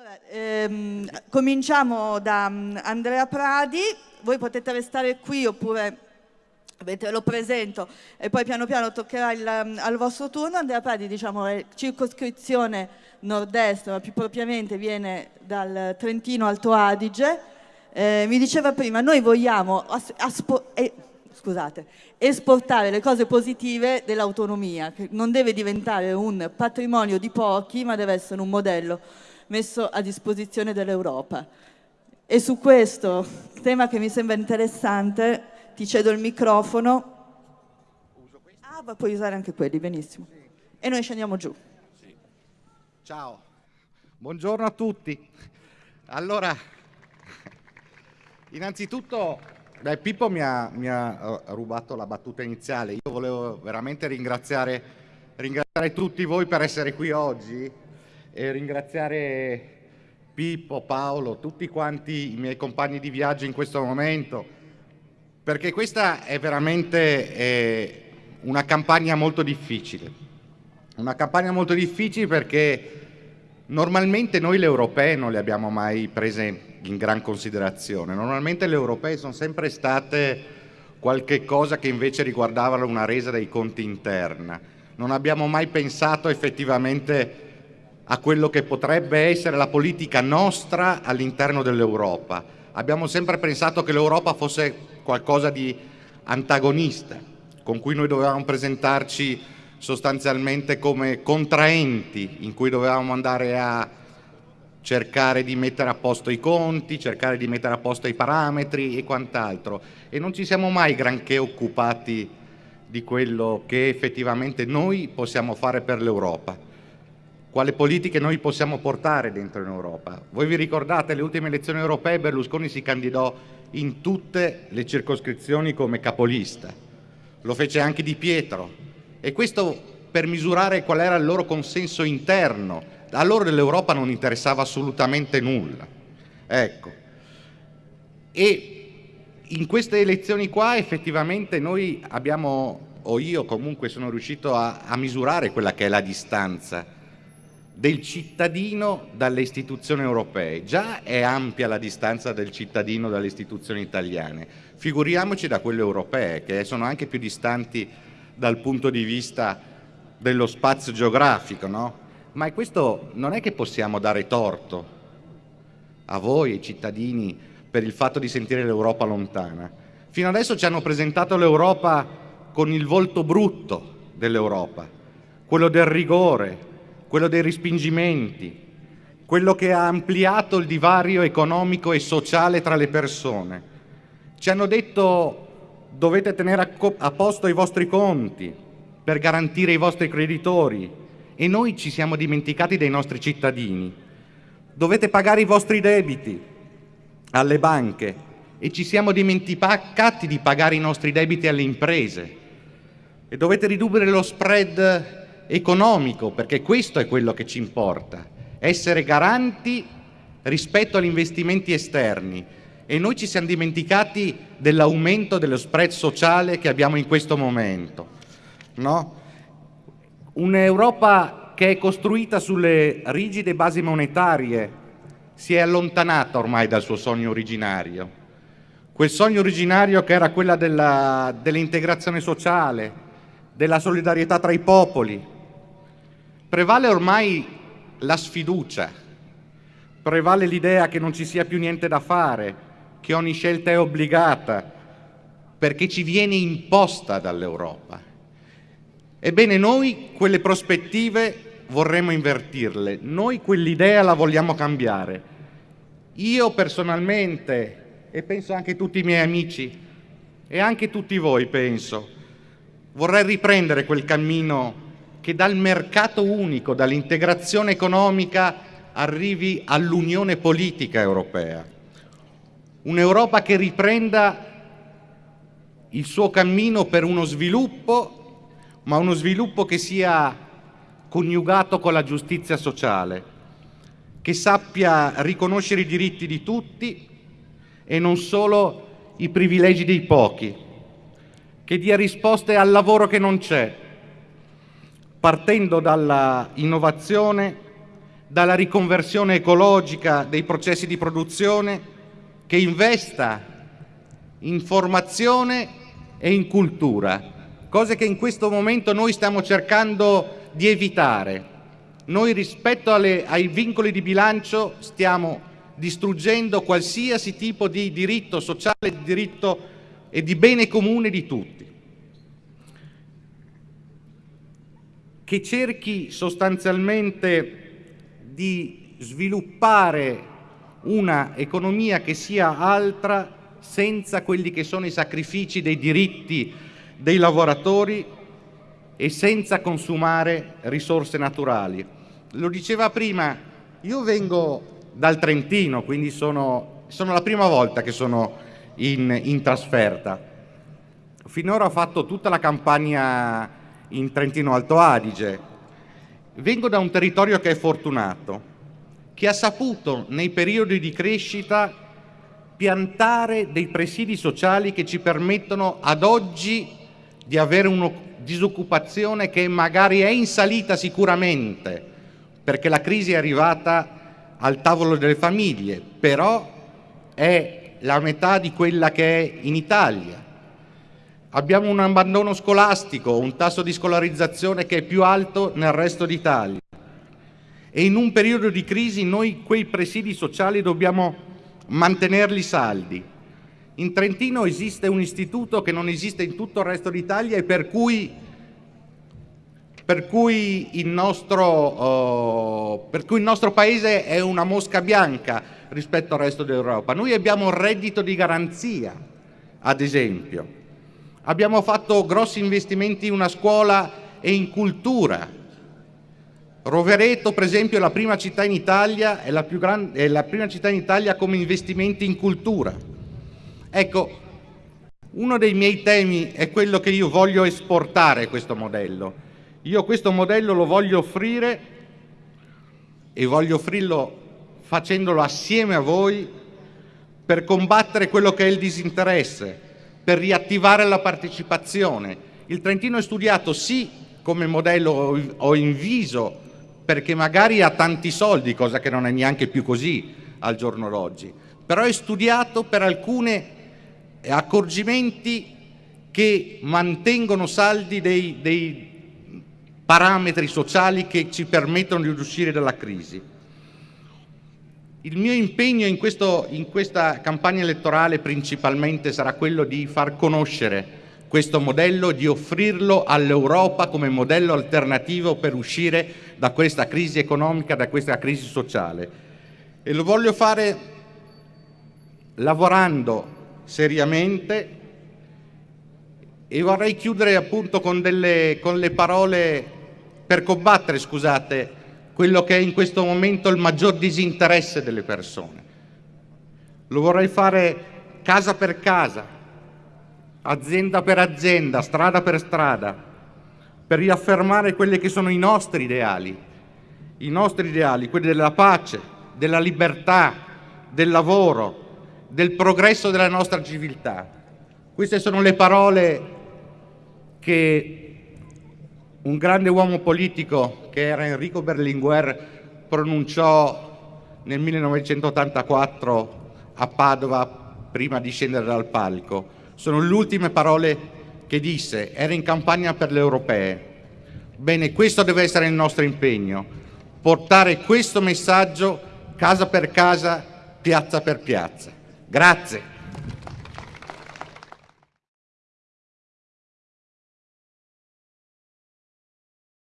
Allora, ehm, cominciamo da um, Andrea Pradi, voi potete restare qui oppure ve lo presento e poi piano piano toccherà il, um, al vostro turno. Andrea Pradi diciamo, è circoscrizione nord-est, ma più propriamente viene dal Trentino Alto Adige. Eh, mi diceva prima, noi vogliamo eh, scusate, esportare le cose positive dell'autonomia, che non deve diventare un patrimonio di pochi, ma deve essere un modello messo a disposizione dell'Europa. E su questo tema che mi sembra interessante ti cedo il microfono. Ah, puoi usare anche quelli, benissimo. E noi scendiamo giù. Sì. Ciao, buongiorno a tutti. Allora, innanzitutto beh, Pippo mi ha, mi ha, eh, rubato la battuta iniziale. Io volevo veramente ringraziare, ringraziare tutti voi per essere qui oggi e ringraziare Pippo, Paolo, tutti quanti i miei compagni di viaggio in questo momento, perché questa è veramente eh, una campagna molto difficile. Una campagna molto difficile perché normalmente noi le europee non le abbiamo mai prese in gran considerazione. Normalmente le europee sono sempre state qualche cosa che invece riguardava una resa dei conti interna. Non abbiamo mai pensato effettivamente a quello che potrebbe essere la politica nostra all'interno dell'Europa. Abbiamo sempre pensato che l'Europa fosse qualcosa di antagonista, con cui noi dovevamo presentarci sostanzialmente come contraenti, in cui dovevamo andare a cercare di mettere a posto i conti, cercare di mettere a posto i parametri e quant'altro. E non ci siamo mai granché occupati di quello che effettivamente noi possiamo fare per l'Europa quale politiche noi possiamo portare dentro in Europa. Voi vi ricordate le ultime elezioni europee Berlusconi si candidò in tutte le circoscrizioni come capolista, lo fece anche Di Pietro e questo per misurare qual era il loro consenso interno. A loro dell'Europa non interessava assolutamente nulla. Ecco. E in queste elezioni qua effettivamente noi abbiamo, o io comunque sono riuscito a, a misurare quella che è la distanza del cittadino dalle istituzioni europee. Già è ampia la distanza del cittadino dalle istituzioni italiane, figuriamoci da quelle europee, che sono anche più distanti dal punto di vista dello spazio geografico, no? Ma questo non è che possiamo dare torto a voi, ai cittadini, per il fatto di sentire l'Europa lontana. Fino adesso ci hanno presentato l'Europa con il volto brutto dell'Europa, quello del rigore, quello dei respingimenti, quello che ha ampliato il divario economico e sociale tra le persone. Ci hanno detto dovete tenere a posto i vostri conti per garantire i vostri creditori e noi ci siamo dimenticati dei nostri cittadini. Dovete pagare i vostri debiti alle banche e ci siamo dimenticati di pagare i nostri debiti alle imprese e dovete ridurre lo spread economico, perché questo è quello che ci importa, essere garanti rispetto agli investimenti esterni e noi ci siamo dimenticati dell'aumento dello spread sociale che abbiamo in questo momento. No? Un'Europa che è costruita sulle rigide basi monetarie si è allontanata ormai dal suo sogno originario. Quel sogno originario che era quella dell'integrazione dell sociale, della solidarietà tra i popoli, Prevale ormai la sfiducia, prevale l'idea che non ci sia più niente da fare, che ogni scelta è obbligata, perché ci viene imposta dall'Europa. Ebbene, noi quelle prospettive vorremmo invertirle, noi quell'idea la vogliamo cambiare. Io personalmente, e penso anche tutti i miei amici, e anche tutti voi penso, vorrei riprendere quel cammino che dal mercato unico, dall'integrazione economica, arrivi all'unione politica europea. Un'Europa che riprenda il suo cammino per uno sviluppo, ma uno sviluppo che sia coniugato con la giustizia sociale, che sappia riconoscere i diritti di tutti e non solo i privilegi dei pochi, che dia risposte al lavoro che non c'è, partendo dalla innovazione, dalla riconversione ecologica dei processi di produzione, che investa in formazione e in cultura, cose che in questo momento noi stiamo cercando di evitare. Noi rispetto alle, ai vincoli di bilancio stiamo distruggendo qualsiasi tipo di diritto sociale, di diritto e di bene comune di tutti. Che cerchi sostanzialmente di sviluppare una economia che sia altra senza quelli che sono i sacrifici dei diritti dei lavoratori e senza consumare risorse naturali. Lo diceva prima, io vengo dal Trentino, quindi sono, sono la prima volta che sono in, in trasferta. Finora ho fatto tutta la campagna in Trentino Alto Adige, Vengo da un territorio che è fortunato, che ha saputo nei periodi di crescita piantare dei presidi sociali che ci permettono ad oggi di avere una disoccupazione che magari è in salita sicuramente, perché la crisi è arrivata al tavolo delle famiglie, però è la metà di quella che è in Italia Abbiamo un abbandono scolastico, un tasso di scolarizzazione che è più alto nel resto d'Italia. E in un periodo di crisi noi quei presidi sociali dobbiamo mantenerli saldi. In Trentino esiste un istituto che non esiste in tutto il resto d'Italia e per cui, per cui, il nostro, uh, per cui il nostro paese è una mosca bianca rispetto al resto d'Europa. Noi abbiamo un reddito di garanzia, ad esempio Abbiamo fatto grossi investimenti in una scuola e in cultura. Rovereto, per esempio, è la prima città in Italia, è la, grande, è la prima città in Italia come investimenti in cultura. Ecco, uno dei miei temi è quello che io voglio esportare questo modello. Io questo modello lo voglio offrire e voglio offrirlo facendolo assieme a voi per combattere quello che è il disinteresse, per riattivare la partecipazione. Il Trentino è studiato sì come modello o in viso perché magari ha tanti soldi, cosa che non è neanche più così al giorno d'oggi, però è studiato per alcuni accorgimenti che mantengono saldi dei, dei parametri sociali che ci permettono di uscire dalla crisi. Il mio impegno in, questo, in, questa campagna elettorale principalmente sarà quello di far conoscere questo modello, di offrirlo all'Europa come modello alternativo per uscire da questa crisi economica, da questa crisi sociale. E lo voglio fare lavorando seriamente e vorrei chiudere appunto con, delle, con le parole per combattere, scusate, quello che è in questo momento il maggior disinteresse delle persone. Lo vorrei fare casa per casa, azienda per azienda, strada per strada, per riaffermare quelli che sono i nostri ideali, i nostri ideali, quelli della pace, della libertà, del lavoro, del progresso della nostra civiltà. Queste sono le parole che un grande uomo politico che era Enrico Berlinguer pronunciò nel 1984 a Padova prima di scendere dal palco. Sono le ultime parole che disse, era in campagna per le europee. Bene, questo deve essere il nostro impegno, portare questo messaggio casa per casa, piazza per piazza. Grazie.